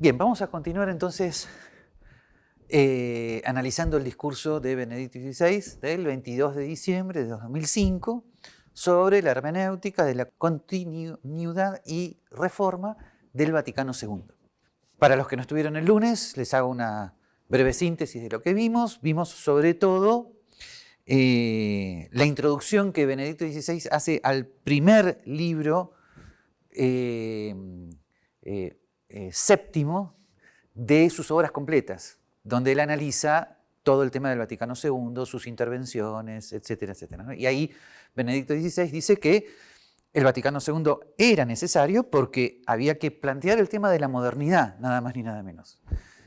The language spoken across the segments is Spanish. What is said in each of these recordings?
Bien, vamos a continuar entonces eh, analizando el discurso de Benedicto XVI del 22 de diciembre de 2005 sobre la hermenéutica de la continuidad y reforma del Vaticano II. Para los que no estuvieron el lunes, les hago una breve síntesis de lo que vimos. Vimos sobre todo eh, la introducción que Benedicto XVI hace al primer libro eh, séptimo de sus obras completas, donde él analiza todo el tema del Vaticano II, sus intervenciones, etcétera, etcétera. Y ahí Benedicto XVI dice que el Vaticano II era necesario porque había que plantear el tema de la modernidad, nada más ni nada menos.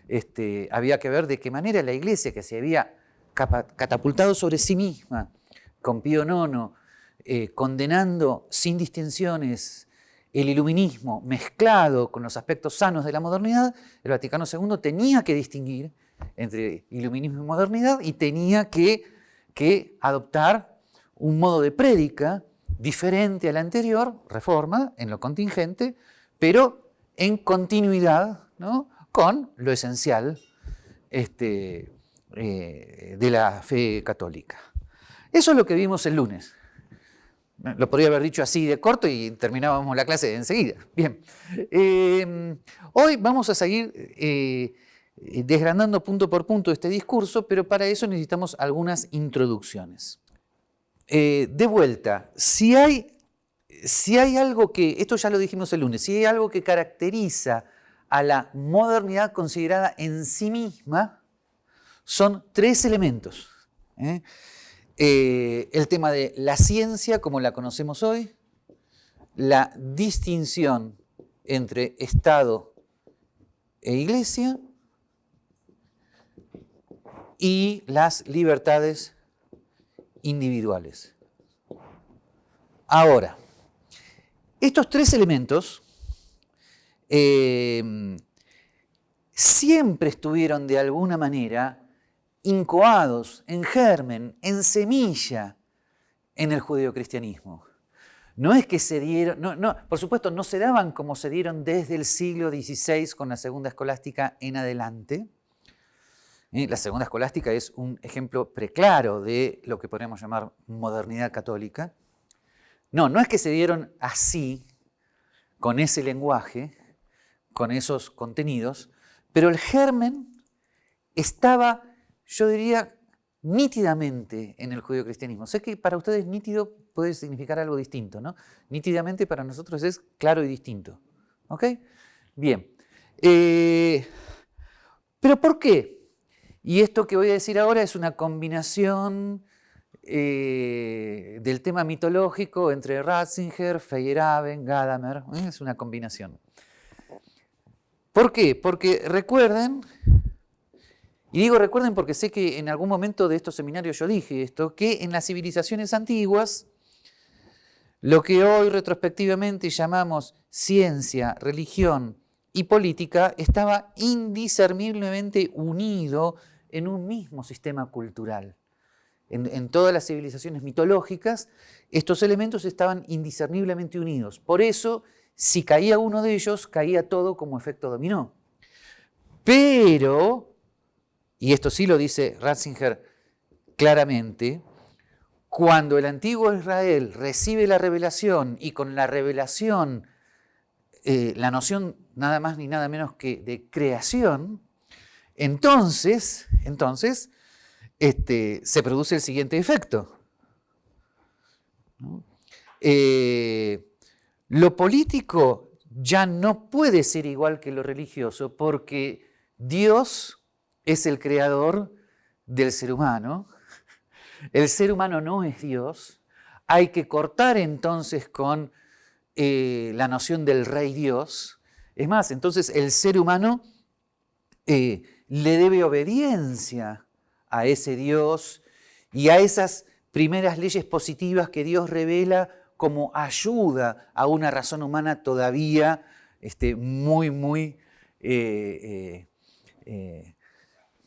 Este, había que ver de qué manera la Iglesia, que se había catapultado sobre sí misma, con Pío IX, eh, condenando sin distinciones el iluminismo mezclado con los aspectos sanos de la modernidad, el Vaticano II tenía que distinguir entre iluminismo y modernidad y tenía que, que adoptar un modo de prédica diferente al anterior, reforma, en lo contingente, pero en continuidad ¿no? con lo esencial este, eh, de la fe católica. Eso es lo que vimos el lunes. Lo podría haber dicho así de corto y terminábamos la clase enseguida. Bien, eh, hoy vamos a seguir eh, desgranando punto por punto este discurso, pero para eso necesitamos algunas introducciones. Eh, de vuelta, si hay, si hay algo que, esto ya lo dijimos el lunes, si hay algo que caracteriza a la modernidad considerada en sí misma, son tres elementos. Eh, el tema de la ciencia como la conocemos hoy, la distinción entre Estado e Iglesia y las libertades individuales. Ahora, estos tres elementos eh, siempre estuvieron de alguna manera incoados, en germen, en semilla en el judeocristianismo. No es que se dieron, por supuesto no se daban como se dieron desde el siglo XVI con la segunda escolástica en adelante. La segunda escolástica es un ejemplo preclaro de lo que podríamos llamar modernidad católica. No, no es que se dieron así, con ese lenguaje, con esos contenidos, pero el germen estaba yo diría nítidamente en el cristianismo. Sé que para ustedes nítido puede significar algo distinto, ¿no? Nítidamente para nosotros es claro y distinto. ¿Ok? Bien. Eh, ¿Pero por qué? Y esto que voy a decir ahora es una combinación eh, del tema mitológico entre Ratzinger, Feyerabend, Gadamer. ¿eh? Es una combinación. ¿Por qué? Porque recuerden y digo recuerden porque sé que en algún momento de estos seminarios yo dije esto, que en las civilizaciones antiguas, lo que hoy retrospectivamente llamamos ciencia, religión y política estaba indiscerniblemente unido en un mismo sistema cultural. En, todas las civilizaciones mitológicas, estos elementos estaban indiscerniblemente unidos. Por eso, si caía uno de ellos, caía todo como efecto dominó. Pero y esto sí lo dice Ratzinger claramente, cuando el antiguo Israel recibe la revelación y con la revelación eh, la noción nada más ni nada menos que de creación, entonces, entonces este, se produce el siguiente efecto. Eh, lo político ya no puede ser igual que lo religioso porque Dios es el creador del ser humano. El ser humano no es Dios. Hay que cortar entonces con eh, la noción del rey Dios. Es más, entonces el ser humano eh, le debe obediencia a ese Dios y a esas primeras leyes positivas que Dios revela como ayuda a una razón humana todavía este, muy, muy eh,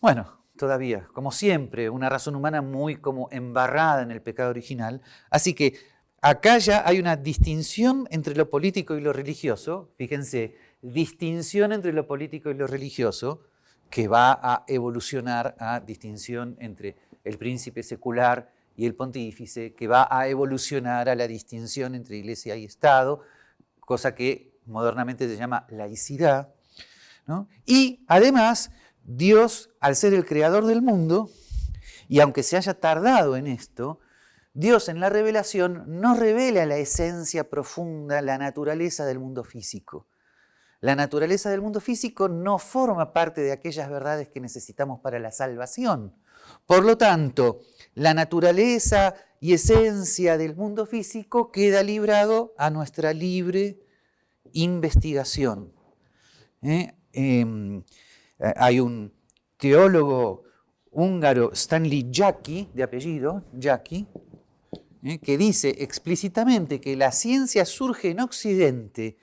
bueno, todavía, como siempre, una razón humana muy como embarrada en el pecado original. Así que acá ya hay una distinción entre lo político y lo religioso. Fíjense, distinción entre lo político y lo religioso, que va a evolucionar a distinción entre el príncipe secular y el pontífice, que va a evolucionar a la distinción entre iglesia y Estado, cosa que modernamente se llama laicidad. Y además, Dios, al ser el creador del mundo, y aunque se haya tardado en esto, Dios en la revelación no revela la esencia profunda, la naturaleza del mundo físico. La naturaleza del mundo físico no forma parte de aquellas verdades que necesitamos para la salvación. Por lo tanto, la naturaleza y esencia del mundo físico queda librado a nuestra libre investigación. ¿Eh? Em, hay un teólogo húngaro, Stanley Jackie, de apellido, Jackie, ¿eh? que dice explícitamente que la ciencia surge en Occidente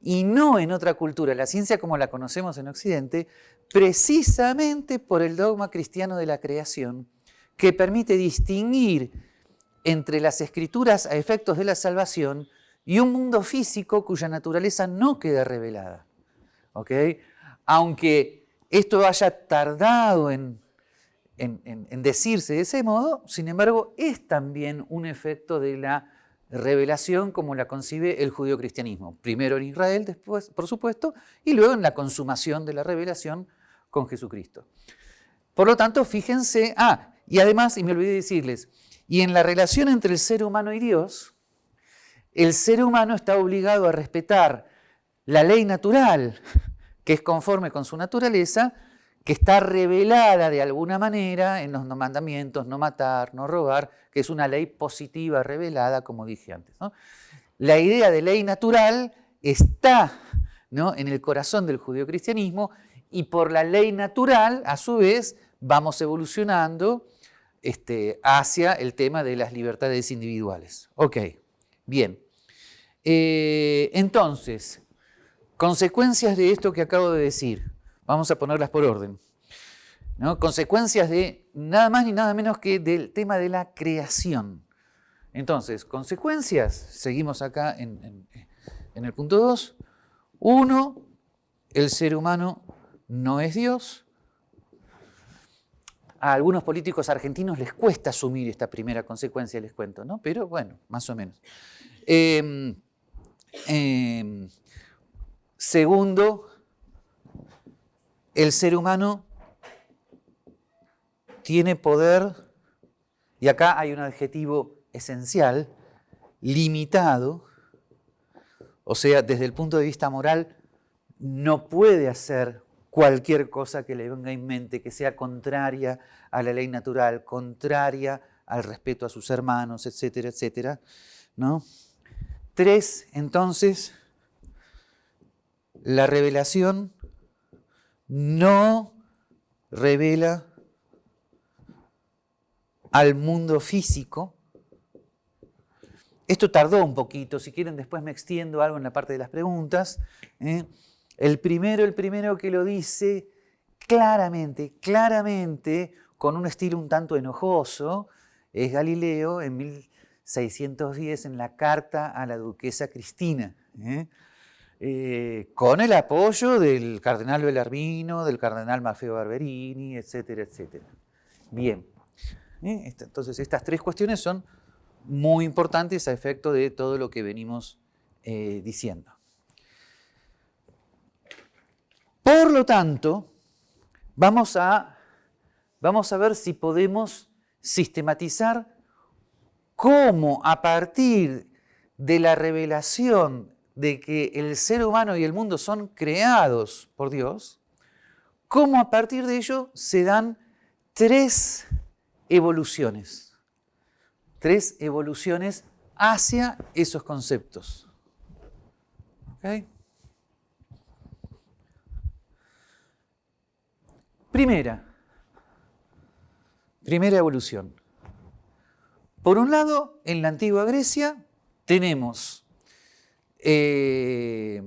y no en otra cultura, la ciencia como la conocemos en Occidente, precisamente por el dogma cristiano de la creación, que permite distinguir entre las escrituras a efectos de la salvación y un mundo físico cuya naturaleza no queda revelada. Aunque esto haya tardado en decirse de ese modo, sin embargo, es también un efecto de la revelación como la concibe el judío-cristianismo. Primero en Israel, después, por supuesto, y luego en la consumación de la revelación con Jesucristo. Por lo tanto, fíjense, ah, y además, y me olvidé decirles, y en la relación entre el ser humano y Dios, el ser humano está obligado a respetar la ley natural, que es conforme con su naturaleza, que está revelada de alguna manera en los mandamientos, no matar, no robar, que es una ley positiva revelada, como dije antes. La idea de ley natural está en el corazón del judeocristianismo y por la ley natural, a su vez, vamos evolucionando este, hacia el tema de las libertades individuales. Ok, bien. Eh, entonces, consecuencias de esto que acabo de decir. Vamos a ponerlas por orden. Consecuencias de nada más ni nada menos que del tema de la creación. Entonces, consecuencias, seguimos acá en, el punto 2. Uno, el ser humano no es Dios. A algunos políticos argentinos les cuesta asumir esta primera consecuencia, les cuento, ¿no? Pero bueno, más o menos. Em, segundo, el ser humano tiene poder, y acá hay un adjetivo esencial, limitado, o sea, desde el punto de vista moral, no puede hacer cualquier cosa que le venga en mente, que sea contraria a la ley natural, contraria al respeto a sus hermanos, etcétera, etcétera. ¿no? Tres, entonces, la revelación no revela al mundo físico. Esto tardó un poquito, si quieren después me extiendo algo en la parte de las preguntas. ¿eh? El primero, el primero que lo dice claramente, claramente, con un estilo un tanto enojoso, es Galileo en 1610 en la carta a la duquesa Cristina. ¿eh? Eh, con el apoyo del cardenal Bellarmino, del cardenal Maffeo Barberini, etcétera, etcétera. Bien, ¿eh? entonces estas tres cuestiones son muy importantes a efecto de todo lo que venimos eh, diciendo. Por lo tanto, vamos a, vamos a ver si podemos sistematizar cómo a partir de la revelación de que el ser humano y el mundo son creados por Dios, cómo a partir de ello se dan tres evoluciones, tres evoluciones hacia esos conceptos. Primera, primera evolución. Por un lado, en la antigua Grecia tenemos eh,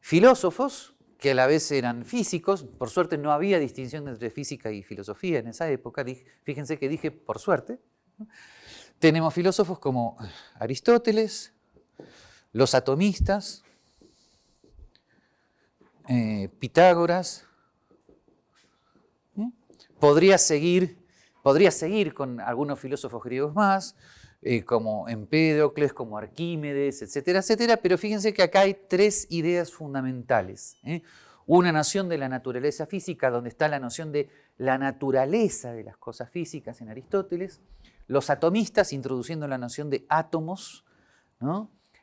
filósofos que a la vez eran físicos, por suerte no había distinción entre física y filosofía en esa época, fíjense que dije por suerte. Tenemos filósofos como Aristóteles, los atomistas, eh, Pitágoras. Podría seguir, podría seguir con algunos filósofos griegos más, eh, como Empédocles, como Arquímedes, etcétera, etcétera, pero fíjense que acá hay tres ideas fundamentales. ¿eh? Una noción de la naturaleza física, donde está la noción de la naturaleza de las cosas físicas en Aristóteles, los atomistas introduciendo la noción de átomos,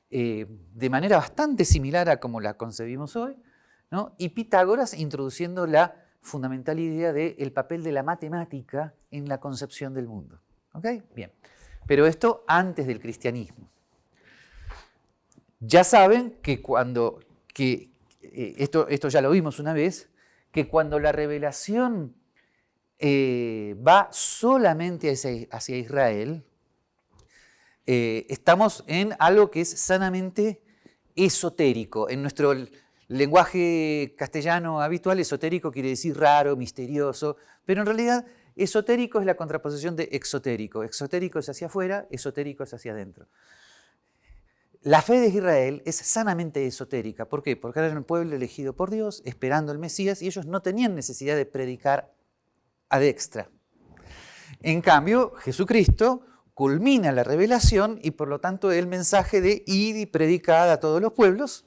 eh, de manera bastante similar a como la concebimos hoy, y Pitágoras introduciendo la fundamental idea del papel de la matemática en la concepción del mundo. ¿Ok? Bien. Pero esto antes del cristianismo. Ya saben que cuando, que, eh, esto, esto ya lo vimos una vez, que cuando la revelación eh, va solamente hacia, Israel, eh, estamos en algo que es sanamente esotérico. En nuestro lenguaje castellano habitual, esotérico quiere decir raro, misterioso, pero en realidad Esotérico es la contraposición de exotérico. Exotérico es hacia afuera, esotérico es hacia adentro. La fe de Israel es sanamente esotérica. ¿Por qué? Porque eran un pueblo elegido por Dios, esperando el Mesías, y ellos no tenían necesidad de predicar ad extra. En cambio, Jesucristo culmina la revelación y por lo tanto el mensaje de ir y predicar a todos los pueblos,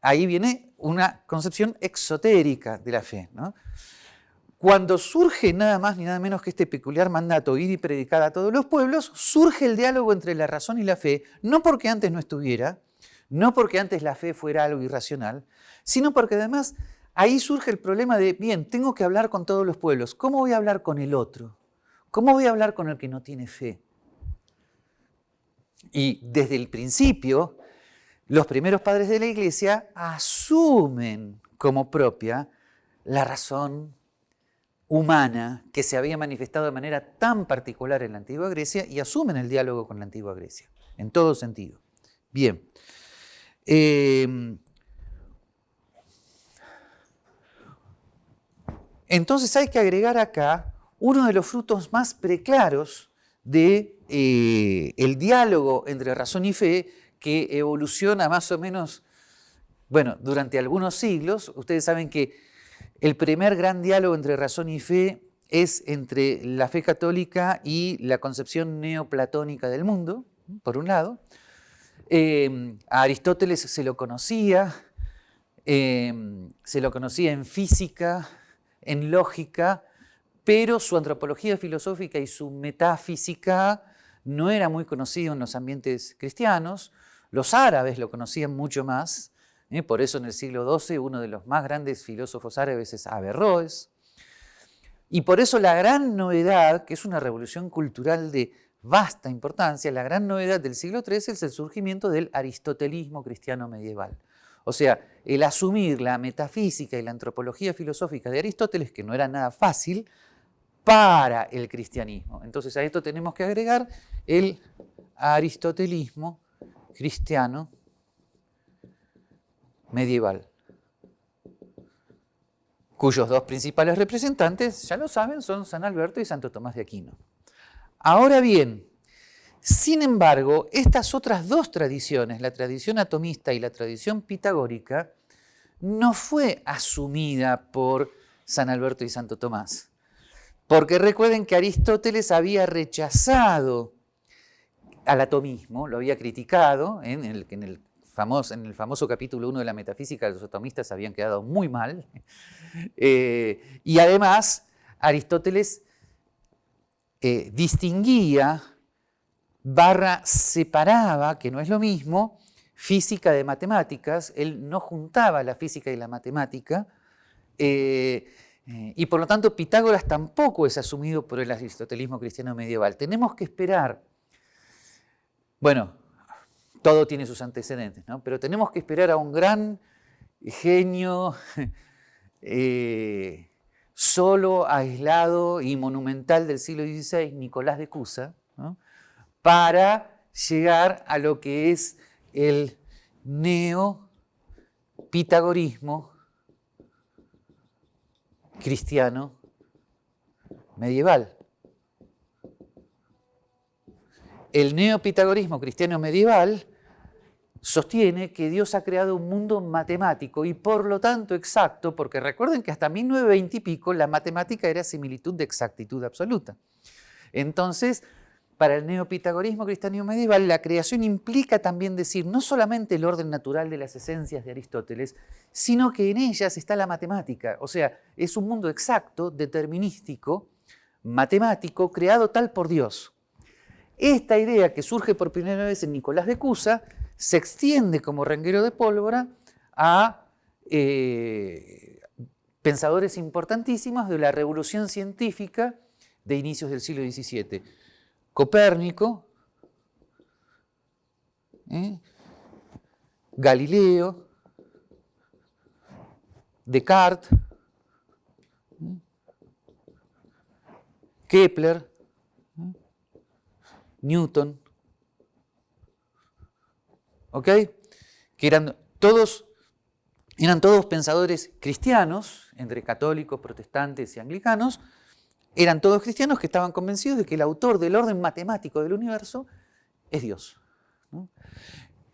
ahí viene una concepción exotérica de la fe. ¿no? Cuando surge nada más ni nada menos que este peculiar mandato, ir y predicar a todos los pueblos, surge el diálogo entre la razón y la fe, no porque antes no estuviera, no porque antes la fe fuera algo irracional, sino porque además ahí surge el problema de, bien, tengo que hablar con todos los pueblos, ¿cómo voy a hablar con el otro? ¿Cómo voy a hablar con el que no tiene fe? Y desde el principio, los primeros padres de la iglesia asumen como propia la razón humana que se había manifestado de manera tan particular en la antigua Grecia y asumen el diálogo con la antigua Grecia, en todo sentido. Bien. Em, entonces hay que agregar acá uno de los frutos más preclaros de, eh, diálogo entre razón y fe que evoluciona más o menos, bueno, durante algunos siglos. Ustedes saben que el primer gran diálogo entre razón y fe es entre la fe católica y la concepción neoplatónica del mundo, por un lado. Eh, a Aristóteles se lo conocía, eh, se lo conocía en física, en lógica, pero su antropología filosófica y su metafísica no era muy conocido en los ambientes cristianos. Los árabes lo conocían mucho más, ¿eh? Por eso en el siglo XII uno de los más grandes filósofos árabes es Averroes. Y por eso la gran novedad, que es una revolución cultural de vasta importancia, la gran novedad del siglo XIII es el surgimiento del aristotelismo cristiano medieval. O sea, el asumir la metafísica y la antropología filosófica de Aristóteles, que no era nada fácil, para el cristianismo. Entonces a esto tenemos que agregar el aristotelismo cristiano medieval, cuyos dos principales representantes, ya lo saben, son San Alberto y Santo Tomás de Aquino. Ahora bien, sin embargo, estas otras dos tradiciones, la tradición atomista y la tradición pitagórica, no fue asumida por San Alberto y Santo Tomás. Porque recuerden que Aristóteles había rechazado al atomismo, lo había criticado en el, en el en el famoso capítulo 1 de la metafísica, los atomistas habían quedado muy mal. Eh, y además, Aristóteles eh, distinguía, barra separaba, que no es lo mismo, física de matemáticas. Él no juntaba la física y la matemática. Eh, y por lo tanto, Pitágoras tampoco es asumido por el aristotelismo cristiano medieval. Tenemos que esperar. Bueno, todo tiene sus antecedentes, ¿no? pero tenemos que esperar a un gran genio eh, solo, aislado y monumental del siglo XVI, Nicolás de Cusa, para llegar a lo que es el neopitagorismo cristiano medieval. El neopitagorismo cristiano medieval sostiene que Dios ha creado un mundo matemático y por lo tanto exacto, porque recuerden que hasta 1920 y pico la matemática era similitud de exactitud absoluta. Entonces, para el neopitagorismo cristiano medieval, la creación implica también decir no solamente el orden natural de las esencias de Aristóteles, sino que en ellas está la matemática. O sea, es un mundo exacto, determinístico, matemático, creado tal por Dios. Esta idea que surge por primera vez en Nicolás de Cusa se extiende como renguero de pólvora a eh, pensadores importantísimos de la revolución científica de inicios del siglo XVII. Copérnico, ¿eh? Galileo, Descartes, ¿eh? Kepler. Newton, ¿ok? Que eran todos, eran todos pensadores cristianos, entre católicos, protestantes y anglicanos, eran todos cristianos que estaban convencidos de que el autor del orden matemático del universo es Dios.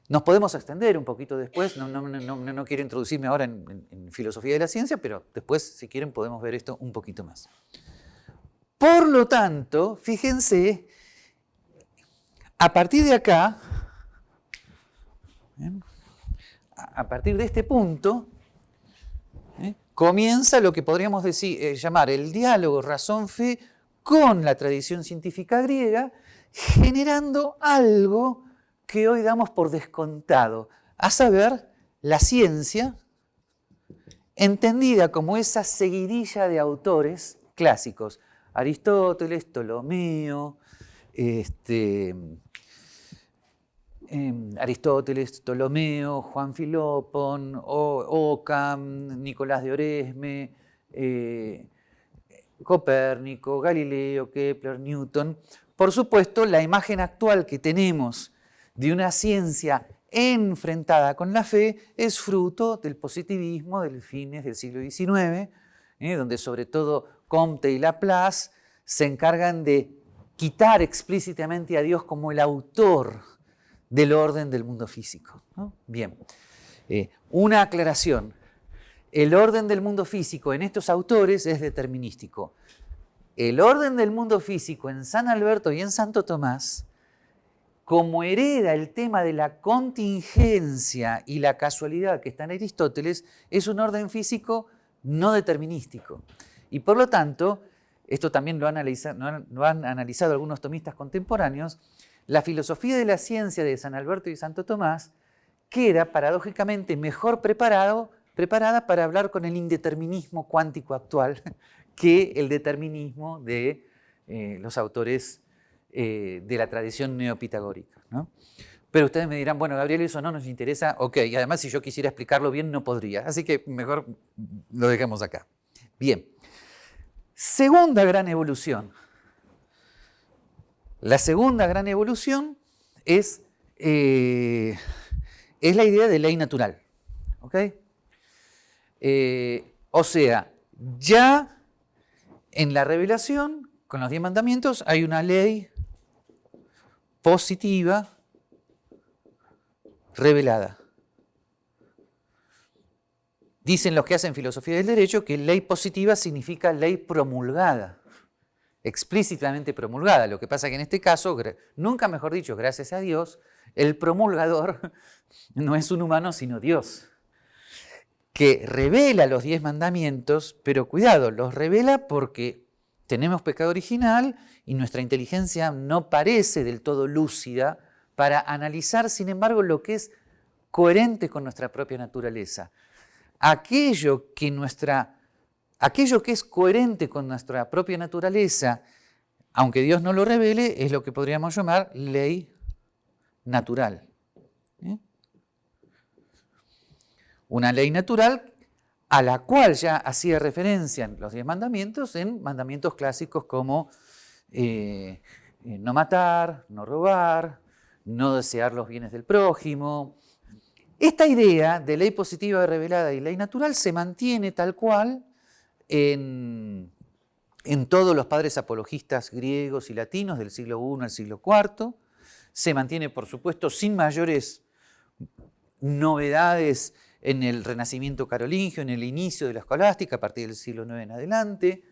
Nos podemos extender un poquito después, no, quiero introducirme ahora en, filosofía de la ciencia, pero después, si quieren, podemos ver esto un poquito más. Por lo tanto, fíjense, a partir de acá, a partir de este punto, comienza lo que podríamos decir, eh, llamar el diálogo razón-fe con la tradición científica griega, generando algo que hoy damos por descontado, a saber, la ciencia, entendida como esa seguidilla de autores clásicos, Aristóteles, Ptolomeo, este, Em, Aristóteles, Ptolomeo, Juan Filopon, Ockham, Nicolás de Oresme, eh, Copérnico, Galileo, Kepler, Newton. Por supuesto, la imagen actual que tenemos de una ciencia enfrentada con la fe es fruto del positivismo del fines del siglo XIX, eh, donde sobre todo Comte y Laplace se encargan de quitar explícitamente a Dios como el autor del orden del mundo físico. Bien, eh, una aclaración. El orden del mundo físico en estos autores es determinístico. El orden del mundo físico en San Alberto y en Santo Tomás, como hereda el tema de la contingencia y la casualidad que está en Aristóteles, es un orden físico no determinístico. Y por lo tanto, esto también lo lo han analizado algunos tomistas contemporáneos, la filosofía de la ciencia de San Alberto y Santo Tomás queda paradójicamente mejor preparado, preparada para hablar con el indeterminismo cuántico actual que el determinismo de eh, los autores eh, de la tradición neopitagórica. Pero ustedes me dirán, bueno, Gabriel, eso no nos interesa, ok, y además si yo quisiera explicarlo bien no podría, así que mejor lo dejemos acá. Bien, segunda gran evolución la segunda gran evolución es, eh, es la idea de ley natural. Eh, o sea, ya en la revelación, con los diez mandamientos, hay una ley positiva revelada. Dicen los que hacen filosofía del derecho que ley positiva significa ley promulgada explícitamente promulgada. Lo que pasa que en este caso, nunca mejor dicho, gracias a Dios, el promulgador no es un humano sino Dios, que revela los diez mandamientos, pero cuidado, los revela porque tenemos pecado original y nuestra inteligencia no parece del todo lúcida para analizar, sin embargo, lo que es coherente con nuestra propia naturaleza. Aquello que nuestra Aquello que es coherente con nuestra propia naturaleza, aunque Dios no lo revele, es lo que podríamos llamar ley natural. ¿eh? Una ley natural a la cual ya hacía referencia en los diez mandamientos, en mandamientos clásicos como eh, no matar, no robar, no desear los bienes del prójimo. Esta idea de ley positiva revelada y ley natural se mantiene tal cual en, todos los padres apologistas griegos y latinos del siglo I al siglo IV. Se mantiene, por supuesto, sin mayores novedades en el Renacimiento carolingio, en el inicio de la escolástica, a partir del siglo IX en adelante,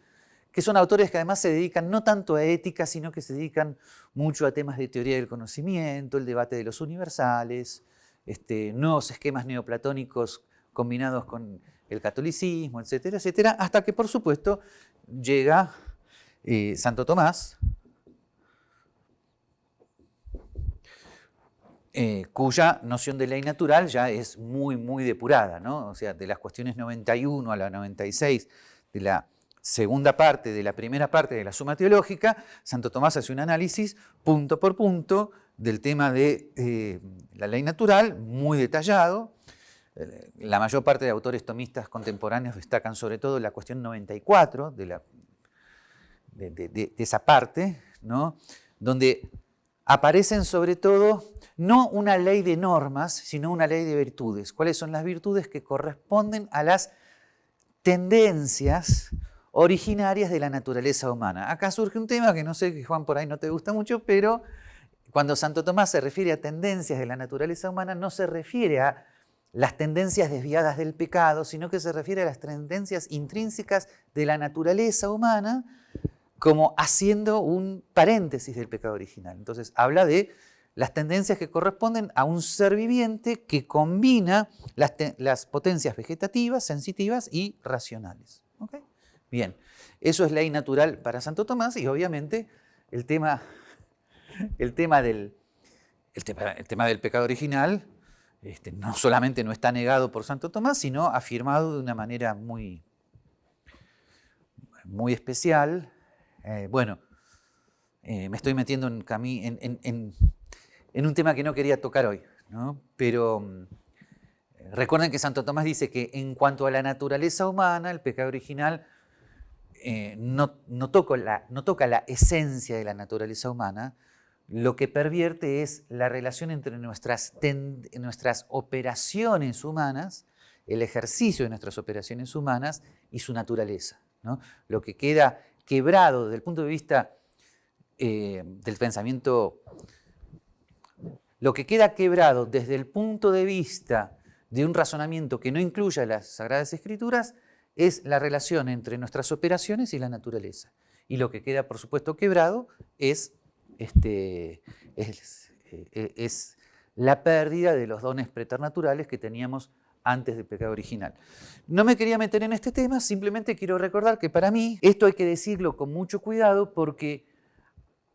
que son autores que además se dedican no tanto a ética, sino que se dedican mucho a temas de teoría del conocimiento, el debate de los universales, este, nuevos esquemas neoplatónicos combinados con el catolicismo, etcétera, etcétera, hasta que por supuesto llega eh, Santo Tomás, Eh, cuya noción de ley natural ya es muy, muy depurada, ¿no? O sea, de las cuestiones 91 a la 96 de la segunda parte, de la primera parte de la suma teológica, Santo Tomás hace un análisis punto por punto del tema de eh, la ley natural, muy detallado. La mayor parte de autores tomistas contemporáneos destacan sobre todo la cuestión 94 de, esa parte, donde aparecen sobre todo no una ley de normas, sino una ley de virtudes. ¿Cuáles son las virtudes que corresponden a las tendencias originarias de la naturaleza humana? Acá surge un tema que no sé que Juan por ahí no te gusta mucho, pero cuando Santo Tomás se refiere a tendencias de la naturaleza humana, no se refiere a las tendencias desviadas del pecado, sino que se refiere a las tendencias intrínsecas de la naturaleza humana, como haciendo un paréntesis del pecado original. Entonces habla de las tendencias que corresponden a un ser viviente que combina las, potencias vegetativas, sensitivas y racionales. Bien, eso es ley natural para Santo Tomás y obviamente el tema, el tema, del, el tema, del pecado original este, no solamente no está negado por Santo Tomás, sino afirmado de una manera muy, muy especial. Eh, bueno, eh, me estoy metiendo en, en, un tema que no quería tocar hoy, pero mm, recuerden que Santo Tomás dice que en cuanto a la naturaleza humana, el pecado original eh, no, no, la, no toca la esencia de la naturaleza humana, lo que pervierte es la relación entre nuestras, nuestras operaciones humanas, el ejercicio de nuestras operaciones humanas y su naturaleza. Lo que queda quebrado desde el punto de vista eh, del pensamiento lo que queda quebrado desde el punto de vista de un razonamiento que no incluya las Sagradas Escrituras es la relación entre nuestras operaciones y la naturaleza. Y lo que queda, por supuesto, quebrado es, este, es, eh, es la pérdida de los dones preternaturales que teníamos antes del pecado original. No me quería meter en este tema, simplemente quiero recordar que para mí esto hay que decirlo con mucho cuidado porque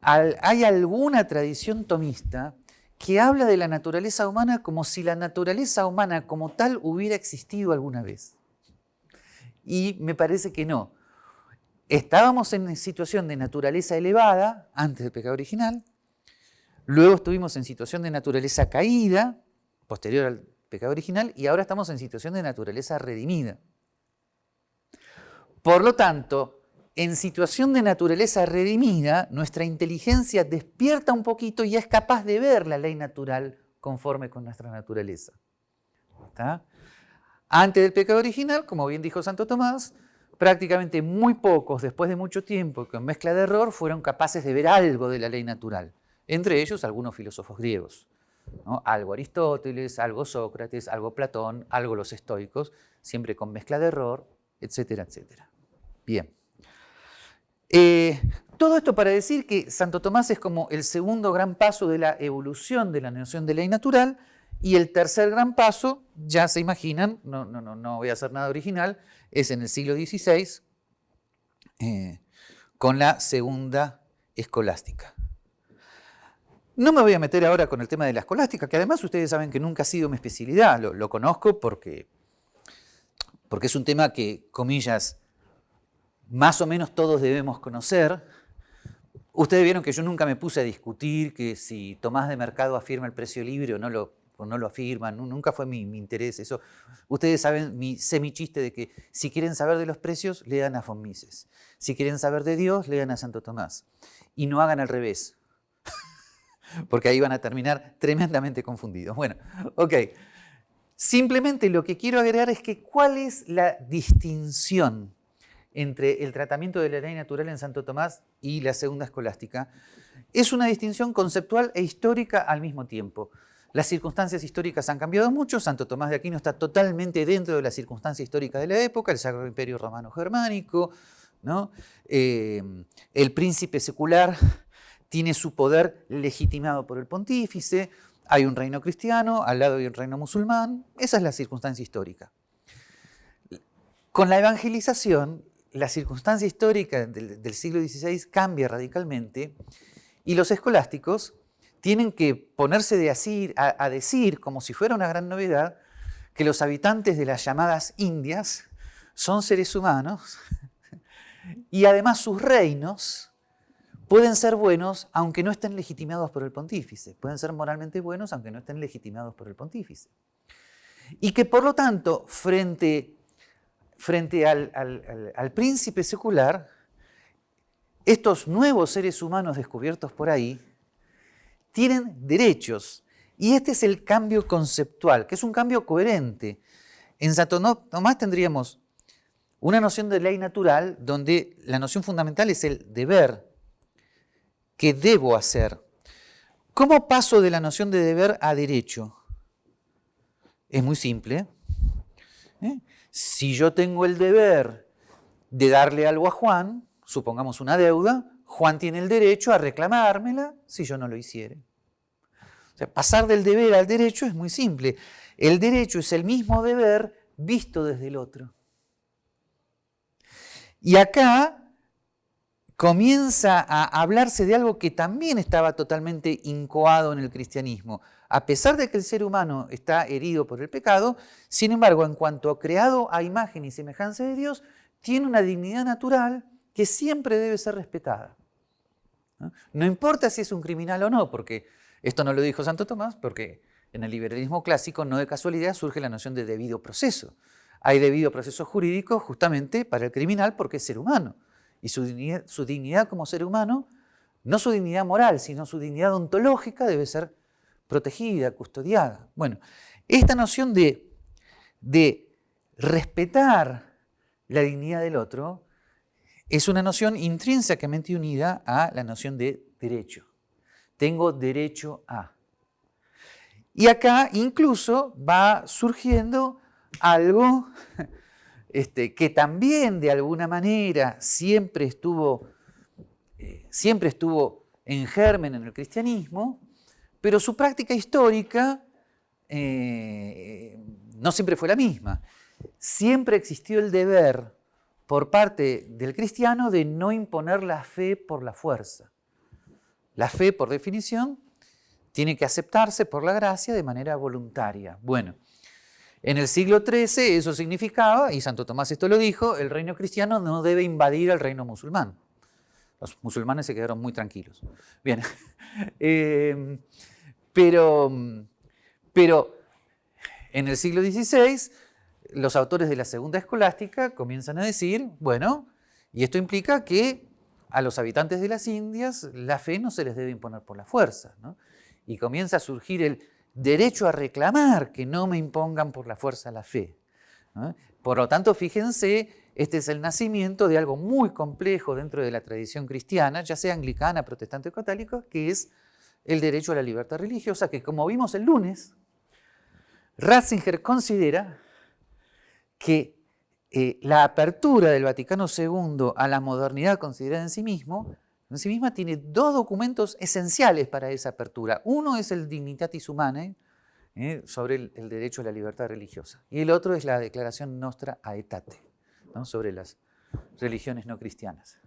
hay alguna tradición tomista que habla de la naturaleza humana como si la naturaleza humana como tal hubiera existido alguna vez. Y me parece que no. Estábamos en situación de naturaleza elevada antes del pecado original, luego estuvimos en situación de naturaleza caída, posterior al pecado original, y ahora estamos en situación de naturaleza redimida. Por lo tanto, en situación de naturaleza redimida, nuestra inteligencia despierta un poquito y es capaz de ver la ley natural conforme con nuestra naturaleza. Antes del pecado original, como bien dijo Santo Tomás, prácticamente muy pocos, después de mucho tiempo, con mezcla de error, fueron capaces de ver algo de la ley natural. Entre ellos algunos filósofos griegos. Algo Aristóteles, algo Sócrates, algo Platón, algo los estoicos, siempre con mezcla de error, etcétera, etcétera. Bien. Eh, todo esto para decir que Santo Tomás es como el segundo gran paso de la evolución de la noción de ley natural y el tercer gran paso, ya se imaginan, no, no, no, no voy a hacer nada original, es en el siglo XVI eh, con la segunda escolástica. No me voy a meter ahora con el tema de la escolástica, que además ustedes saben que nunca ha sido mi especialidad, lo, lo conozco porque, porque es un tema que, comillas, más o menos todos debemos conocer. Ustedes vieron que yo nunca me puse a discutir que si Tomás de Mercado afirma el precio libre o no lo, no lo afirma, nunca fue mi, interés eso. Ustedes saben mi semichiste de que si quieren saber de los precios, lean a von. Si quieren saber de Dios, lean a Santo Tomás. Y no hagan al revés, porque ahí van a terminar tremendamente confundidos. Bueno, ok. Simplemente lo que quiero agregar es que cuál es la distinción entre el tratamiento de la ley natural en Santo Tomás y la segunda escolástica, es una distinción conceptual e histórica al mismo tiempo. Las circunstancias históricas han cambiado mucho, Santo Tomás de Aquino está totalmente dentro de la circunstancia histórica de la época, el Sacro Imperio Romano Germánico, ¿no? Eh, el príncipe secular tiene su poder legitimado por el pontífice, hay un reino cristiano, al lado hay un reino musulmán, esa es la circunstancia histórica. Con la evangelización, la circunstancia histórica del, siglo XVI cambia radicalmente y los escolásticos tienen que ponerse de así, a, decir, como si fuera una gran novedad, que los habitantes de las llamadas Indias son seres humanos y además sus reinos pueden ser buenos aunque no estén legitimados por el pontífice, pueden ser moralmente buenos aunque no estén legitimados por el pontífice. Y que por lo tanto, frente, frente al, al príncipe secular, estos nuevos seres humanos descubiertos por ahí, tienen derechos. Y este es el cambio conceptual, que es un cambio coherente. En Santo Tomás tendríamos una noción de ley natural donde la noción fundamental es el deber, que debo hacer. ¿Cómo paso de la noción de deber a derecho? Es muy simple. ¿eh? Si yo tengo el deber de darle algo a Juan, supongamos una deuda, Juan tiene el derecho a reclamármela si yo no lo hiciere. Pasar del deber al derecho es muy simple. El derecho es el mismo deber visto desde el otro. Y acá comienza a hablarse de algo que también estaba totalmente incoado en el cristianismo. A pesar de que el ser humano está herido por el pecado, sin embargo, en cuanto creado a imagen y semejanza de Dios, tiene una dignidad natural que siempre debe ser respetada. ¿No? importa si es un criminal o no, porque esto no lo dijo Santo Tomás, porque en el liberalismo clásico no de casualidad surge la noción de debido proceso. Hay debido proceso jurídico justamente para el criminal porque es ser humano. Y su dignidad, como ser humano, no su dignidad moral, sino su dignidad ontológica debe ser protegida, custodiada. Bueno, esta noción de respetar la dignidad del otro es una noción intrínsecamente unida a la noción de derecho. Tengo derecho a. Y acá incluso va surgiendo algo este, que también de alguna manera siempre estuvo, eh, siempre estuvo en germen en el cristianismo, pero su práctica histórica eh, no siempre fue la misma. Siempre existió el deber por parte del cristiano de no imponer la fe por la fuerza. La fe, por definición, tiene que aceptarse por la gracia de manera voluntaria. Bueno, en el siglo XIII eso significaba, y Santo Tomás esto lo dijo, el reino cristiano no debe invadir al reino musulmán. Los musulmanes se quedaron muy tranquilos. Bien, em, pero, pero en el siglo XVI los autores de la segunda escolástica comienzan a decir, bueno, y esto implica que a los habitantes de las Indias la fe no se les debe imponer por la fuerza. Y comienza a surgir el derecho a reclamar que no me impongan por la fuerza la fe. Por lo tanto, fíjense, este es el nacimiento de algo muy complejo dentro de la tradición cristiana, ya sea anglicana, protestante o católica, que es el derecho a la libertad religiosa, que como vimos el lunes, Ratzinger considera que eh, la apertura del Vaticano II a la modernidad considerada en sí mismo, en sí misma tiene dos documentos esenciales para esa apertura. Uno es el Dignitatis Humanae, eh, sobre el, derecho a la libertad religiosa. Y el otro es la Declaración Nostra Aetate, ¿no? sobre las religiones no cristianas.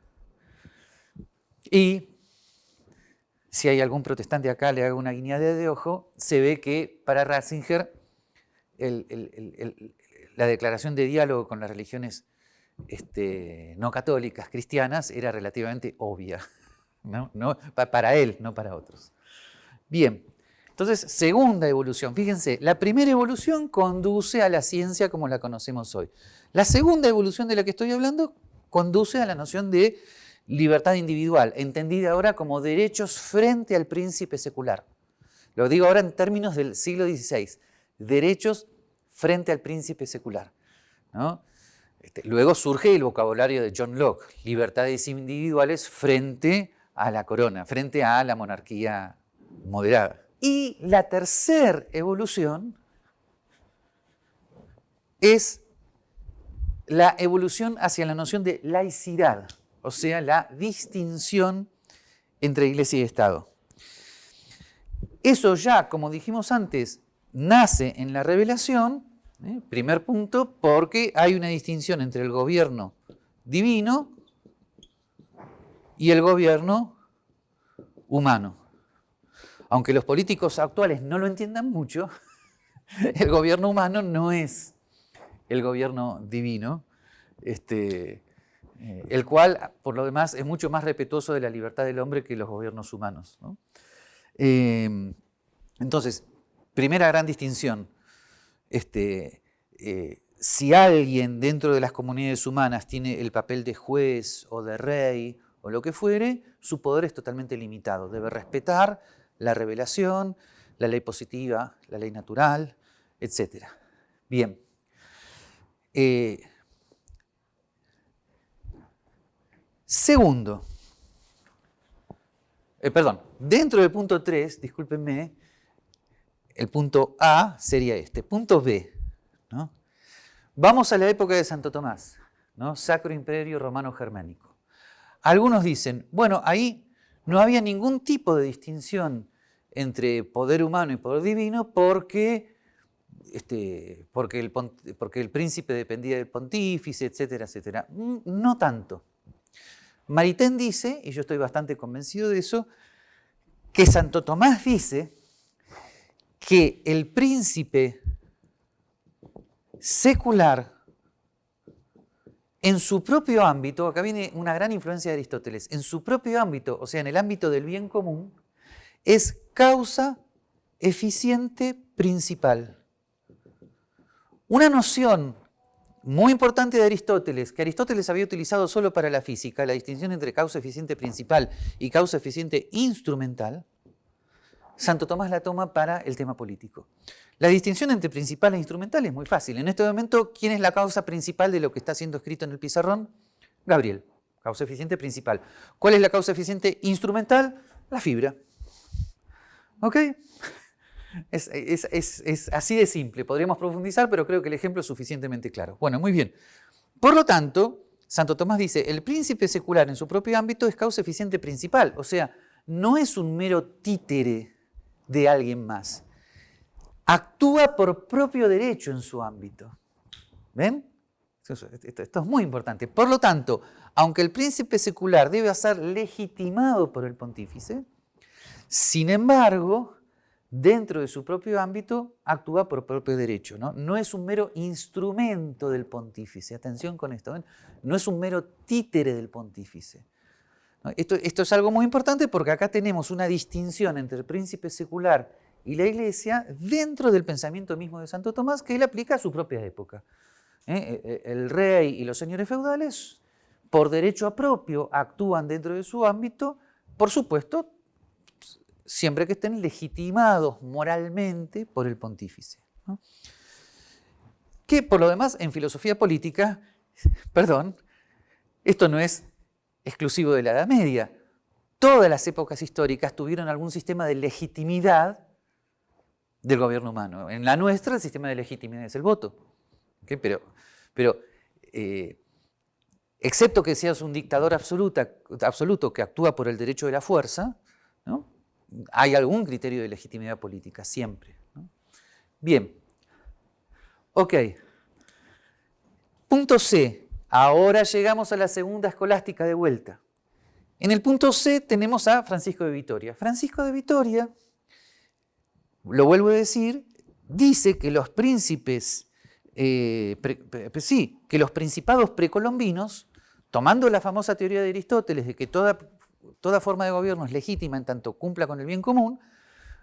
Y si hay algún protestante acá, le hago una guiñada de ojo, se ve que para Ratzinger el, la declaración de diálogo con las religiones este, no católicas, cristianas, era relativamente obvia, ¿no? para él, no para otros. Bien, entonces, segunda evolución. Fíjense, la primera evolución conduce a la ciencia como la conocemos hoy. La segunda evolución de la que estoy hablando conduce a la noción de libertad individual, entendida ahora como derechos frente al príncipe secular. Lo digo ahora en términos del siglo XVI, derechos frente al príncipe secular. Este, luego surge el vocabulario de John Locke, libertades individuales frente a la corona, frente a la monarquía moderada. Y la tercera evolución es la evolución hacia la noción de laicidad, o sea, la distinción entre iglesia y Estado. Eso ya, como dijimos antes, nace en la revelación, ¿eh? primer punto, porque hay una distinción entre el gobierno divino y el gobierno humano. Aunque los políticos actuales no lo entiendan mucho, el gobierno humano no es el gobierno divino, este, eh, el cual, por lo demás, es mucho más respetuoso de la libertad del hombre que los gobiernos humanos. Em, entonces, primera gran distinción. Este, eh, si alguien dentro de las comunidades humanas tiene el papel de juez o de rey o lo que fuere, su poder es totalmente limitado. Debe respetar la revelación, la ley positiva, la ley natural, etc. Bien. Eh, segundo, eh, perdón, dentro del punto 3, discúlpenme, el punto A sería este. Punto B, ¿no? Vamos a la época de Santo Tomás, ¿no? Sacro Imperio Romano Germánico. Algunos dicen, bueno, ahí no había ningún tipo de distinción entre poder humano y poder divino porque, este, porque, el, porque el príncipe dependía del pontífice, etcétera, etcétera. Mm, no tanto. Maritain dice, y yo estoy bastante convencido de eso, que Santo Tomás dice que el príncipe secular en su propio ámbito, acá viene una gran influencia de Aristóteles, en su propio ámbito, o sea, en el ámbito del bien común, es causa eficiente principal. Una noción muy importante de Aristóteles, que Aristóteles había utilizado solo para la física, la distinción entre causa eficiente principal y causa eficiente instrumental, Santo Tomás la toma para el tema político. La distinción entre principal e instrumental es muy fácil. En este momento, ¿quién es la causa principal de lo que está siendo escrito en el pizarrón? Gabriel, causa eficiente principal. ¿Cuál es la causa eficiente instrumental? La fibra. ¿Ok? Es, así de simple, podríamos profundizar, pero creo que el ejemplo es suficientemente claro. Bueno, muy bien. Por lo tanto, Santo Tomás dice, el príncipe secular en su propio ámbito es causa eficiente principal, o sea, no es un mero títere de alguien más. Actúa por propio derecho en su ámbito. ¿Ven? Esto, es muy importante. Por lo tanto, aunque el príncipe secular debe ser legitimado por el pontífice, sin embargo, dentro de su propio ámbito, actúa por propio derecho. No, no es un mero instrumento del pontífice. Atención con esto. No es un mero títere del pontífice. Esto, es algo muy importante porque acá tenemos una distinción entre el príncipe secular y la iglesia dentro del pensamiento mismo de Santo Tomás que él aplica a su propia época. ¿Eh? E, e, el rey y los señores feudales, por derecho propio, actúan dentro de su ámbito, por supuesto, siempre que estén legitimados moralmente por el pontífice. Que por lo demás, en filosofía política, perdón, esto no es exclusivo de la Edad Media. Todas las épocas históricas tuvieron algún sistema de legitimidad del gobierno humano. En la nuestra el sistema de legitimidad es el voto. Pero, pero eh, excepto que seas un dictador absoluta, absoluto que actúa por el derecho de la fuerza, hay algún criterio de legitimidad política, siempre. Bien. Ok. Punto C. Ahora llegamos a la segunda escolástica de vuelta. En el punto C tenemos a Francisco de Vitoria. Francisco de Vitoria, lo vuelvo a decir, dice que los príncipes, eh, sí, que los principados precolombinos, tomando la famosa teoría de Aristóteles de que toda toda forma de gobierno es legítima en tanto cumpla con el bien común,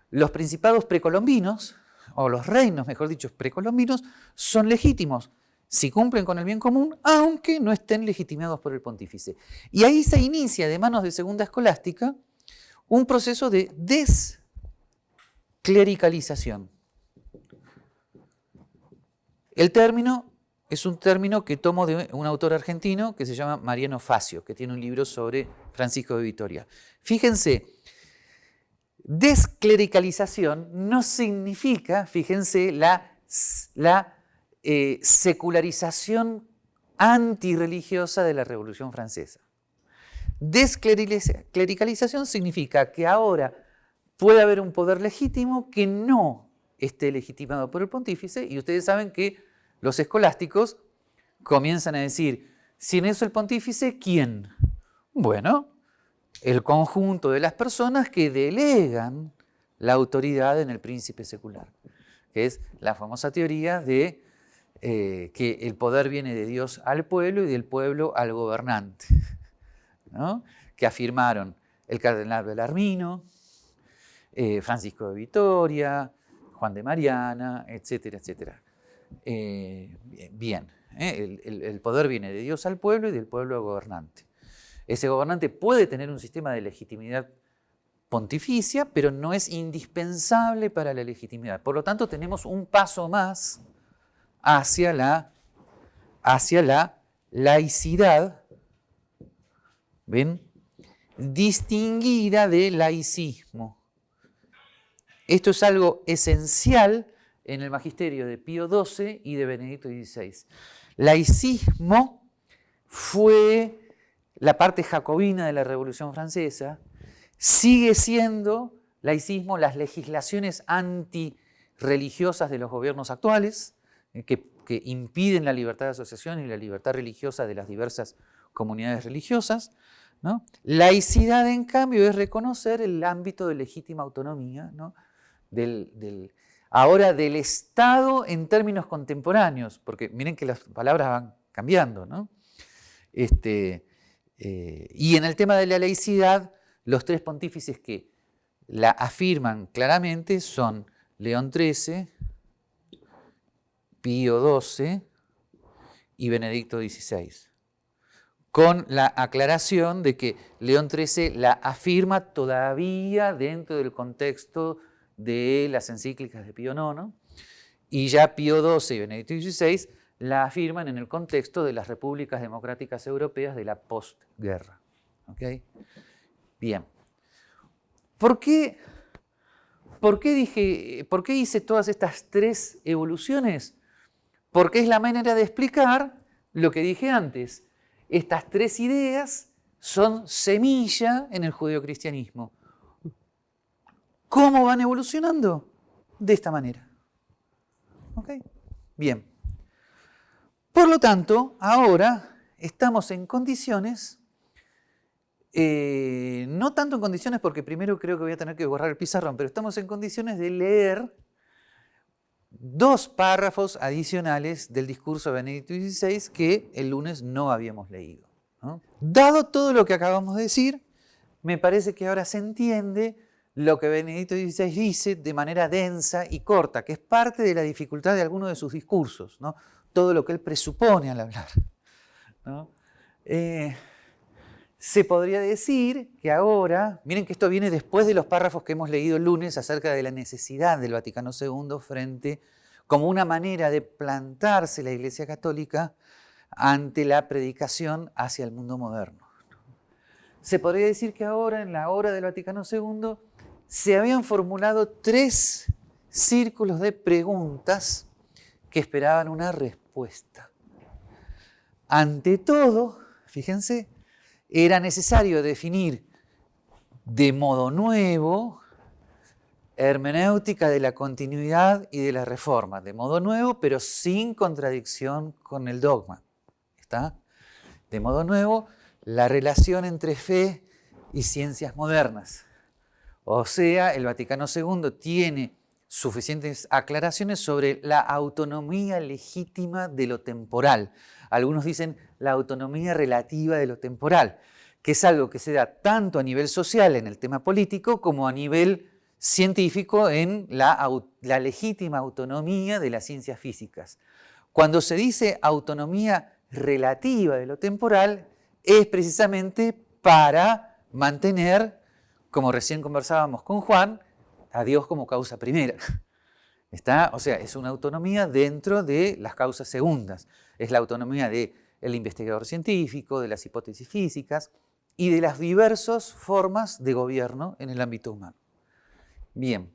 los principados precolombinos, o los reinos, mejor dicho, precolombinos, son legítimos si cumplen con el bien común, aunque no estén legitimados por el pontífice. Y ahí se inicia, de manos de Segunda Escolástica, un proceso de desclericalización. El término es un término que tomo de un autor argentino que se llama Mariano Facio, que tiene un libro sobre Francisco de Vitoria. Fíjense, desclericalización no significa, fíjense, la, la eh, secularización antirreligiosa de la Revolución Francesa. Desclericalización significa que ahora puede haber un poder legítimo que no esté legitimado por el pontífice y ustedes saben que los escolásticos comienzan a decir, sin eso el pontífice, ¿quién? Bueno, el conjunto de las personas que delegan la autoridad en el príncipe secular, que es la famosa teoría de eh, que el poder viene de Dios al pueblo y del pueblo al gobernante, que afirmaron el cardenal Belarmino, eh, Francisco de Vitoria, Juan de Mariana, etcétera, etcétera. Eh, bien, el poder viene de Dios al pueblo y del pueblo al gobernante. Ese gobernante puede tener un sistema de legitimidad pontificia, pero no es indispensable para la legitimidad. Por lo tanto, tenemos un paso más hacia la, hacia la laicidad, ¿ven? Distinguida de laicismo. Esto es algo esencial en el magisterio de Pío XII y de Benedicto XVI. Laicismo fue la parte jacobina de la Revolución Francesa, sigue siendo laicismo las legislaciones antirreligiosas de los gobiernos actuales, eh, que, impiden la libertad de asociación y la libertad religiosa de las diversas comunidades religiosas. ¿no? Laicidad, en cambio, es reconocer el ámbito de legítima autonomía ahora del Estado en términos contemporáneos, porque miren que las palabras van cambiando. Este, eh, y en el tema de la laicidad, los tres pontífices que la afirman claramente son León XIII, Pío XII y Benedicto XVI, con la aclaración de que León XIII la afirma todavía dentro del contexto de las encíclicas de Pío IX, y ya Pío XII y Benedicto XVI la afirman en el contexto de las repúblicas democráticas europeas de la postguerra. Bien. ¿Por qué, por, qué dije, ¿Por qué hice todas estas tres evoluciones? Porque es la manera de explicar lo que dije antes. Estas tres ideas son semilla en el judeocristianismo. ¿Cómo van evolucionando? De esta manera. ¿Ok? Bien. Por lo tanto, ahora estamos en condiciones, eh, no tanto en condiciones porque primero creo que voy a tener que borrar el pizarrón, pero estamos en condiciones de leer dos párrafos adicionales del discurso de Benedicto XVI que el lunes no habíamos leído. Dado todo lo que acabamos de decir, me parece que ahora se entiende lo que Benedicto XVI dice de manera densa y corta, que es parte de la dificultad de algunos de sus discursos. ¿no? todo lo que él presupone al hablar. Eh, se podría decir que ahora, miren que esto viene después de los párrafos que hemos leído el lunes acerca de la necesidad del Vaticano II frente, como una manera de plantarse la Iglesia Católica ante la predicación hacia el mundo moderno. Se podría decir que ahora, en la hora del Vaticano II, se habían formulado tres círculos de preguntas que esperaban una respuesta ante todo, fíjense, era necesario definir de modo nuevo hermenéutica de la continuidad y de la reforma, de modo nuevo, pero sin contradicción con el dogma. ¿Está? De modo nuevo, la relación entre fe y ciencias modernas. O sea, el Vaticano II tiene suficientes aclaraciones sobre la autonomía legítima de lo temporal. Algunos dicen la autonomía relativa de lo temporal, que es algo que se da tanto a nivel social en el tema político como a nivel científico en la, legítima autonomía de las ciencias físicas. Cuando se dice autonomía relativa de lo temporal, es precisamente para mantener, como recién conversábamos con Juan, a Dios como causa primera. Está, o sea, es una autonomía dentro de las causas segundas. Es la autonomía del investigador científico, de las hipótesis físicas y de las diversas formas de gobierno en el ámbito humano. Bien.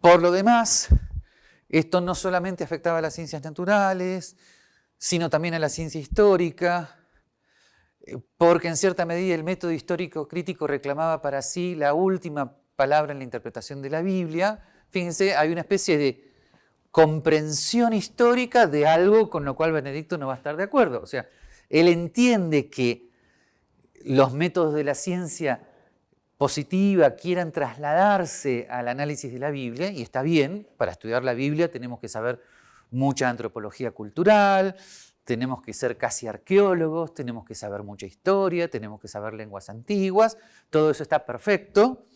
Por lo demás, esto no solamente afectaba a las ciencias naturales, sino también a la ciencia histórica, porque en cierta medida el método histórico crítico reclamaba para sí la última palabra en la interpretación de la Biblia. Fíjense, hay una especie de comprensión histórica de algo con lo cual Benedicto no va a estar de acuerdo. O sea, él entiende que los métodos de la ciencia positiva quieran trasladarse al análisis de la Biblia, y está bien, para estudiar la Biblia tenemos que saber mucha antropología cultural, tenemos que ser casi arqueólogos, tenemos que saber mucha historia, tenemos que saber lenguas antiguas, todo eso está perfecto.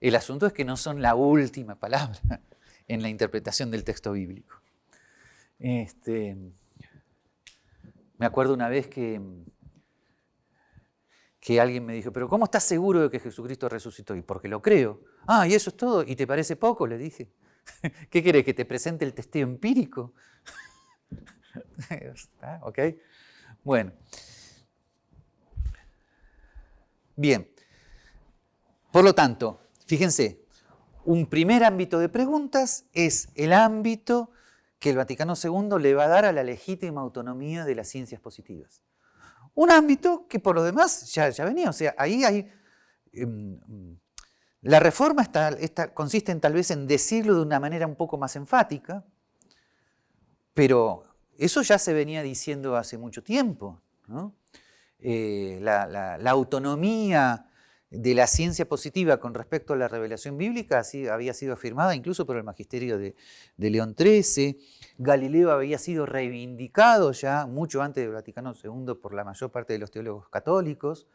El asunto es que no son la última palabra en la interpretación del texto bíblico. Este, me acuerdo una vez que, que alguien me dijo, pero ¿cómo estás seguro de que Jesucristo resucitó? Y porque lo creo. Ah, ¿y eso es todo? ¿Y te parece poco? Le dije. ¿Qué querés? ¿Que te presente el testeo empírico? ¿Ok? Bueno. Bien. Por lo tanto, fíjense, un primer ámbito de preguntas es el ámbito que el Vaticano II le va a dar a la legítima autonomía de las ciencias positivas. Un ámbito que por lo demás ya, venía, o sea, ahí. Em, la reforma consiste en tal vez en decirlo de una manera un poco más enfática, pero eso ya se venía diciendo hace mucho tiempo. Eh, la, autonomía de la ciencia positiva con respecto a la revelación bíblica había sido afirmada incluso por el magisterio de, León XIII. Galileo había sido reivindicado ya mucho antes del Vaticano II por la mayor parte de los teólogos católicos.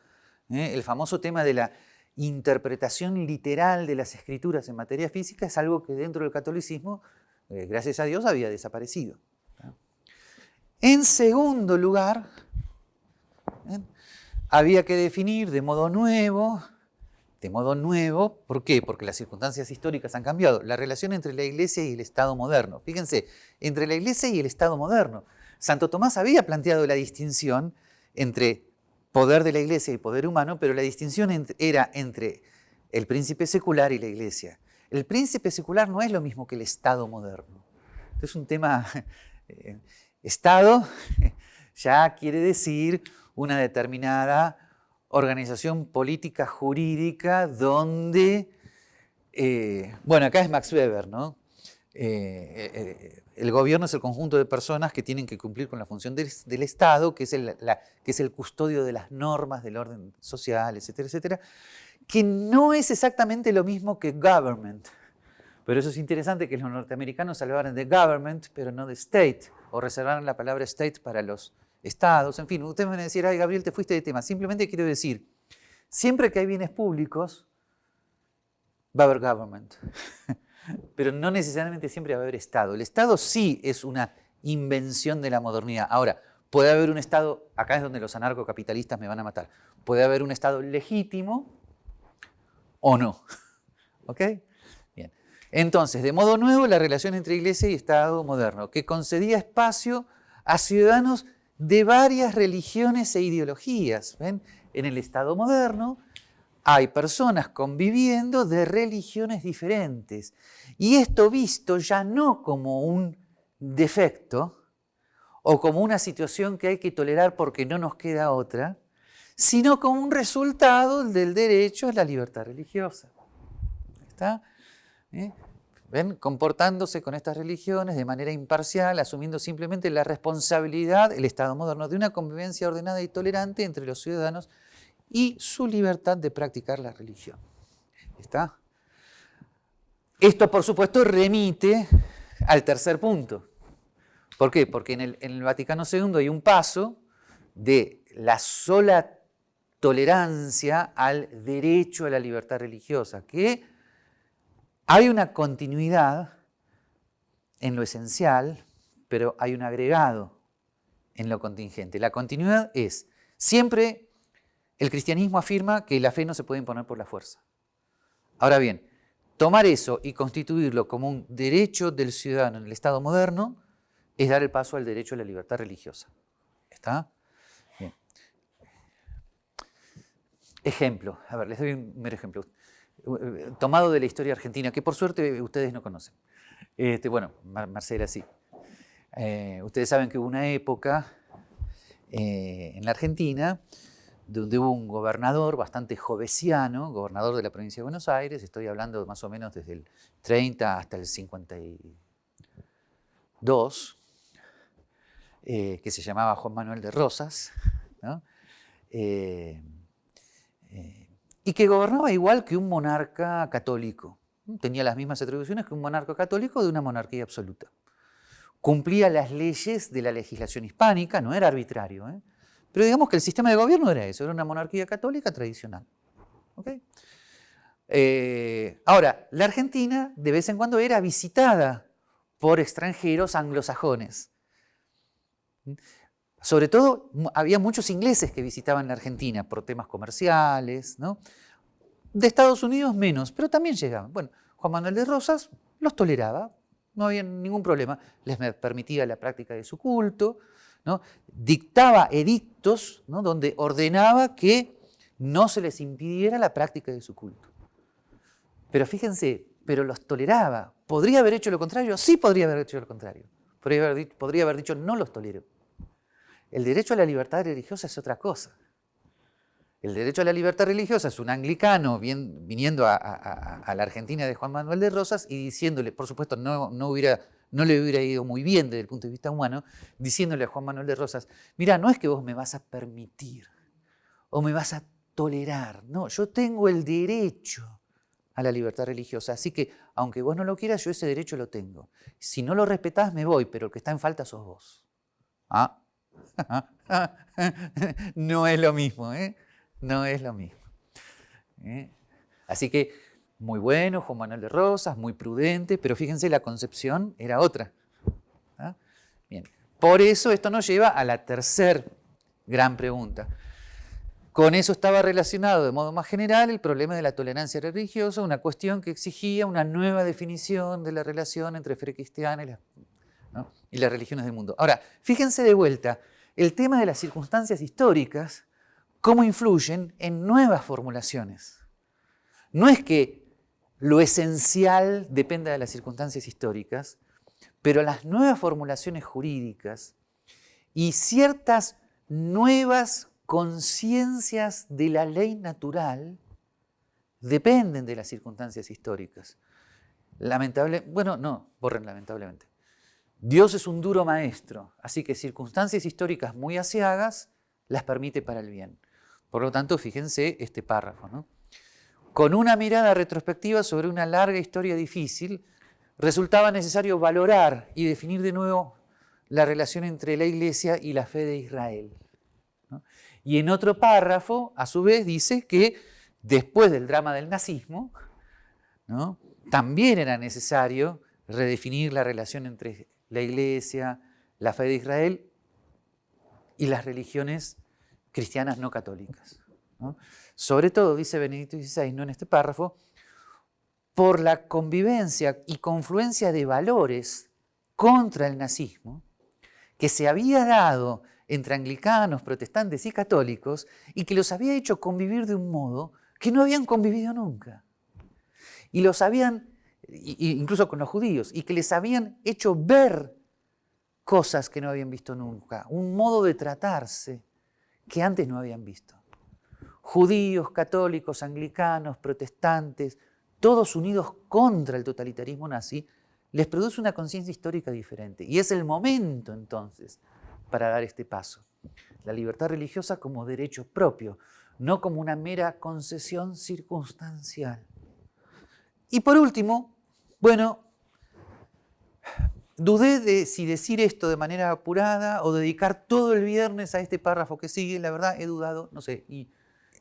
¿eh? El famoso tema de la interpretación literal de las escrituras en materia física es algo que dentro del catolicismo, eh, gracias a Dios, había desaparecido. En segundo lugar, ¿eh? Había que definir de modo nuevo, de modo nuevo, ¿por qué? Porque las circunstancias históricas han cambiado, la relación entre la Iglesia y el Estado moderno. Fíjense, entre la Iglesia y el Estado moderno. Santo Tomás había planteado la distinción entre poder de la iglesia y poder humano, pero la distinción era entre el príncipe secular y la iglesia. El príncipe secular no es lo mismo que el Estado moderno. es un tema, eh, Estado ya quiere decir una determinada organización política jurídica donde, eh, bueno, acá es Max Weber, ¿no? Eh, el gobierno es el conjunto de personas que tienen que cumplir con la función del, Estado, que es, el, que es el custodio de las normas del orden social, etcétera, etcétera, que no es exactamente lo mismo que government. Pero eso es interesante que los norteamericanos hablaran de government, pero no de state, o reservaran la palabra state para los estados. En fin, ustedes van a decir, ay Gabriel, te fuiste de tema. Simplemente quiero decir, siempre que hay bienes públicos, va a haber government. pero no necesariamente siempre va a haber Estado. El Estado sí es una invención de la modernidad. Ahora, puede haber un Estado, acá es donde los anarcocapitalistas me van a matar, puede haber un Estado legítimo o no. ¿Ok? Bien. Entonces, de modo nuevo, la relación entre Iglesia y Estado moderno, que concedía espacio a ciudadanos de varias religiones e ideologías. ¿Ven? En el Estado moderno hay personas conviviendo de religiones diferentes. Y esto visto ya no como un defecto o como una situación que hay que tolerar porque no nos queda otra, sino como un resultado del derecho a la libertad religiosa. ¿Está? ¿Eh? Comportándose con estas religiones de manera imparcial, asumiendo simplemente la responsabilidad, el Estado moderno, de una convivencia ordenada y tolerante entre los ciudadanos y su libertad de practicar la religión. ¿Está? Esto, por supuesto, remite al tercer punto. ¿Por qué? Porque en el, en el Vaticano II hay un paso de la sola tolerancia al derecho a la libertad religiosa, que hay una continuidad en lo esencial, pero hay un agregado en lo contingente. La continuidad es siempre el cristianismo afirma que la fe no se puede imponer por la fuerza. Ahora bien, tomar eso y constituirlo como un derecho del ciudadano en el Estado moderno es dar el paso al derecho a la libertad religiosa. ¿Está? Bien. Ejemplo, a ver, les doy un mero ejemplo. Eh, tomado de la historia argentina, que por suerte ustedes no conocen. Este, bueno, Marcela sí. Eh, ustedes saben que hubo una época en la Argentina donde hubo un gobernador bastante jovesiano, gobernador de la provincia de Buenos Aires, estoy hablando más o menos desde el 30 hasta el 52, que se llamaba Juan Manuel de Rosas, ¿no? Y que gobernaba igual que un monarca católico. Tenía las mismas atribuciones que un monarca católico de una monarquía absoluta. Cumplía las leyes de la legislación hispánica, no era arbitrario. ¿eh? Pero digamos que el sistema de gobierno era eso, era una monarquía católica tradicional. Eh, ahora, la Argentina de vez en cuando era visitada por extranjeros anglosajones. Sobre todo, había muchos ingleses que visitaban la Argentina por temas comerciales, ¿no? De Estados Unidos menos, pero también llegaban. Bueno, Juan Manuel de Rosas los toleraba, no había ningún problema, les permitía la práctica de su culto, ¿no? dictaba edictos donde ordenaba que no se les impidiera la práctica de su culto. Pero fíjense, pero los toleraba. ¿Podría haber hecho lo contrario? Sí podría haber hecho lo contrario. Podría haber, podría haber dicho no los tolero. El derecho a la libertad religiosa es otra cosa. El derecho a la libertad religiosa es un anglicano viniendo a, la Argentina de Juan Manuel de Rosas y diciéndole, por supuesto no, no, le hubiera ido muy bien desde el punto de vista humano, diciéndole a Juan Manuel de Rosas, mira, no es que vos me vas a permitir o me vas a tolerar, no, yo tengo el derecho a la libertad religiosa, así que aunque vos no lo quieras, yo ese derecho lo tengo. Si no lo respetás, me voy, pero el que está en falta sos vos. Ah, no es lo mismo, ¿eh? No es lo mismo. ¿eh? Así que muy bueno, Juan Manuel de Rosas, muy prudente, pero fíjense, la concepción era otra. ¿ah? Bien. Por eso esto nos lleva a la tercera gran pregunta. Con eso estaba relacionado de modo más general el problema de la tolerancia religiosa, una cuestión que exigía una nueva definición de la relación entre fe cristiana y, y las religiones del mundo. Ahora, fíjense de vuelta, el tema de las circunstancias históricas, cómo influyen en nuevas formulaciones. No es que lo esencial dependa de las circunstancias históricas, pero las nuevas formulaciones jurídicas y ciertas nuevas conciencias de la ley natural dependen de las circunstancias históricas. Lamentable, bueno, no, borren lamentablemente. Dios es un duro maestro, así que circunstancias históricas muy asiagas las permite para el bien. Por lo tanto, fíjense este párrafo. ¿no? Con una mirada retrospectiva sobre una larga historia difícil, resultaba necesario valorar y definir de nuevo la relación entre la Iglesia y la fe de Israel. Y en otro párrafo, a su vez, dice que después del drama del nazismo, también era necesario redefinir la relación entre la iglesia, la fe de Israel y las religiones cristianas no católicas. Sobre todo, dice Benedicto XVI ¿no? en este párrafo, por la convivencia y confluencia de valores contra el nazismo que se había dado entre anglicanos, protestantes y católicos y que los había hecho convivir de un modo que no habían convivido nunca. Y los habían incluso con los judíos, y que les habían hecho ver cosas que no habían visto nunca, un modo de tratarse que antes no habían visto. Judíos, católicos, anglicanos, protestantes, todos unidos contra el totalitarismo nazi, les produce una conciencia histórica diferente. Y es el momento entonces para dar este paso. La libertad religiosa como derecho propio, no como una mera concesión circunstancial. Y por último, bueno, dudé de si decir esto de manera apurada o dedicar todo el viernes a este párrafo que sigue, la verdad he dudado, no sé. Y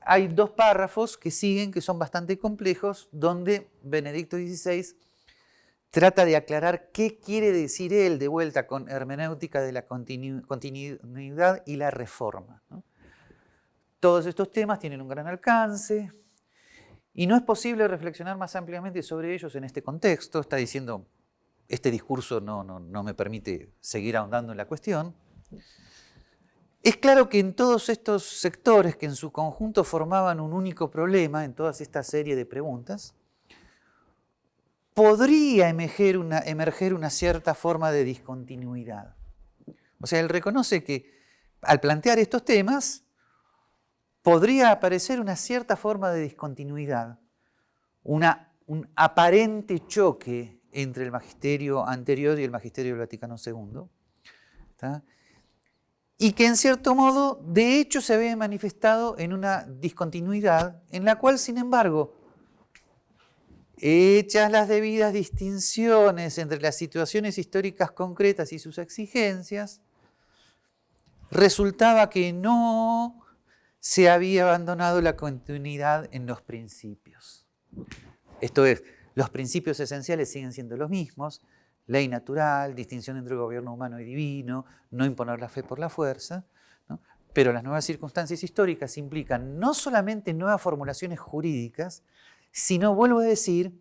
hay dos párrafos que siguen que son bastante complejos, donde Benedicto XVI trata de aclarar qué quiere decir él de vuelta con hermenéutica de la continuidad y la reforma. Todos estos temas tienen un gran alcance, y no es posible reflexionar más ampliamente sobre ellos en este contexto. Está diciendo, este discurso no, no, me permite seguir ahondando en la cuestión. Es claro que en todos estos sectores que en su conjunto formaban un único problema, en toda esta serie de preguntas, podría emerger una, emerger una cierta forma de discontinuidad. O sea, él reconoce que al plantear estos temas, podría aparecer una cierta forma de discontinuidad, un aparente choque entre el magisterio anterior y el magisterio del Vaticano II y que en cierto modo, de hecho, se ve manifestado en una discontinuidad, en la cual, sin embargo, hechas las debidas distinciones entre las situaciones históricas concretas y sus exigencias, resultaba que no se había abandonado la continuidad en los principios. Esto es, los principios esenciales siguen siendo los mismos, ley natural, distinción entre gobierno humano y divino, no imponer la fe por la fuerza, pero las nuevas circunstancias históricas implican no solamente nuevas formulaciones jurídicas, sino, vuelvo a decir,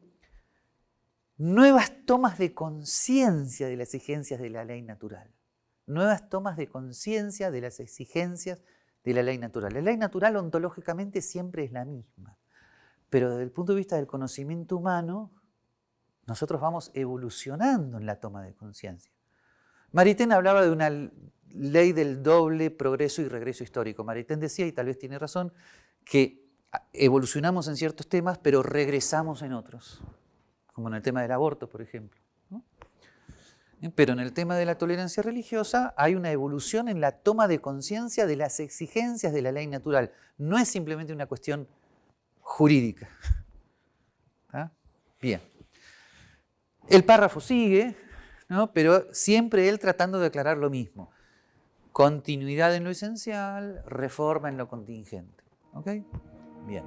nuevas tomas de conciencia de las exigencias de la ley natural, nuevas tomas de conciencia de las exigencias de la ley natural. La ley natural ontológicamente siempre es la misma, pero desde el punto de vista del conocimiento humano, nosotros vamos evolucionando en la toma de conciencia. Maritain hablaba de una ley del doble progreso y regreso histórico. Maritain decía, y tal vez tiene razón, que evolucionamos en ciertos temas, pero regresamos en otros, como en el tema del aborto, por ejemplo. Pero en el tema de la tolerancia religiosa hay una evolución en la toma de conciencia de las exigencias de la ley natural. No es simplemente una cuestión jurídica. Bien. El párrafo sigue, pero siempre él tratando de aclarar lo mismo. Continuidad en lo esencial, reforma en lo contingente. ¿Ok? Bien.